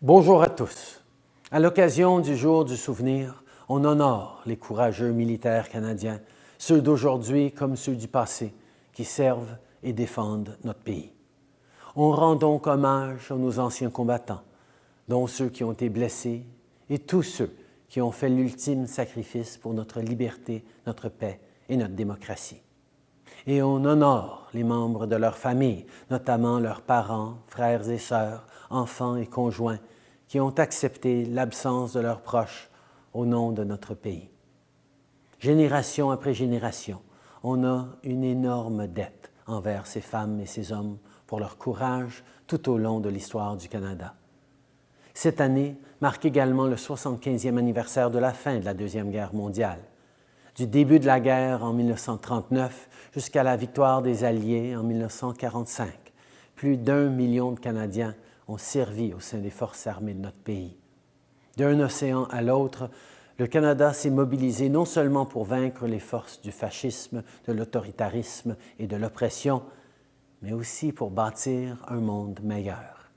Bonjour à tous. À l'occasion du jour du souvenir, on honore les courageux militaires canadiens, ceux d'aujourd'hui comme ceux du passé, qui servent et défendent notre pays. On rend donc hommage à nos anciens combattants, dont ceux qui ont été blessés et tous ceux qui ont fait l'ultime sacrifice pour notre liberté, notre paix et notre démocratie. Et on honore les membres de leur famille, notamment leurs parents, frères et sœurs, enfants et conjoints, qui ont accepté l'absence de leurs proches au nom de notre pays. Génération après génération, on a une énorme dette envers ces femmes et ces hommes pour leur courage tout au long de l'histoire du Canada. Cette année marque également le 75e anniversaire de la fin de la Deuxième Guerre mondiale. Du début de la guerre en 1939 jusqu'à la victoire des Alliés en 1945, plus d'un million de Canadiens ont servi au sein des forces armées de notre pays. D'un océan à l'autre, le Canada s'est mobilisé non seulement pour vaincre les forces du fascisme, de l'autoritarisme et de l'oppression, mais aussi pour bâtir un monde meilleur.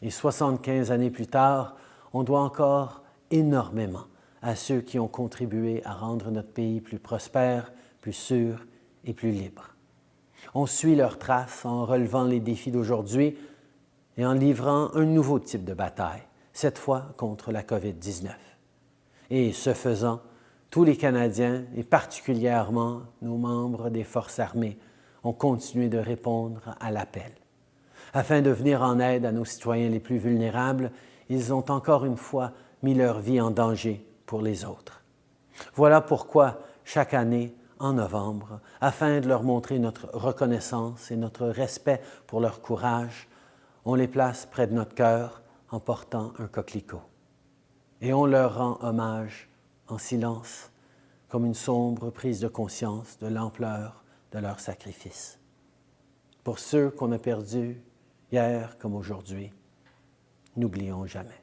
Et 75 années plus tard, on doit encore énormément à ceux qui ont contribué à rendre notre pays plus prospère, plus sûr et plus libre. On suit leurs traces en relevant les défis d'aujourd'hui et en livrant un nouveau type de bataille, cette fois contre la COVID-19. Et ce faisant, tous les Canadiens, et particulièrement nos membres des Forces armées, ont continué de répondre à l'appel. Afin de venir en aide à nos citoyens les plus vulnérables, ils ont encore une fois mis leur vie en danger les autres. Voilà pourquoi, chaque année, en novembre, afin de leur montrer notre reconnaissance et notre respect pour leur courage, on les place près de notre cœur en portant un coquelicot. Et on leur rend hommage en silence, comme une sombre prise de conscience de l'ampleur de leur sacrifice. Pour ceux qu'on a perdus hier comme aujourd'hui, n'oublions jamais.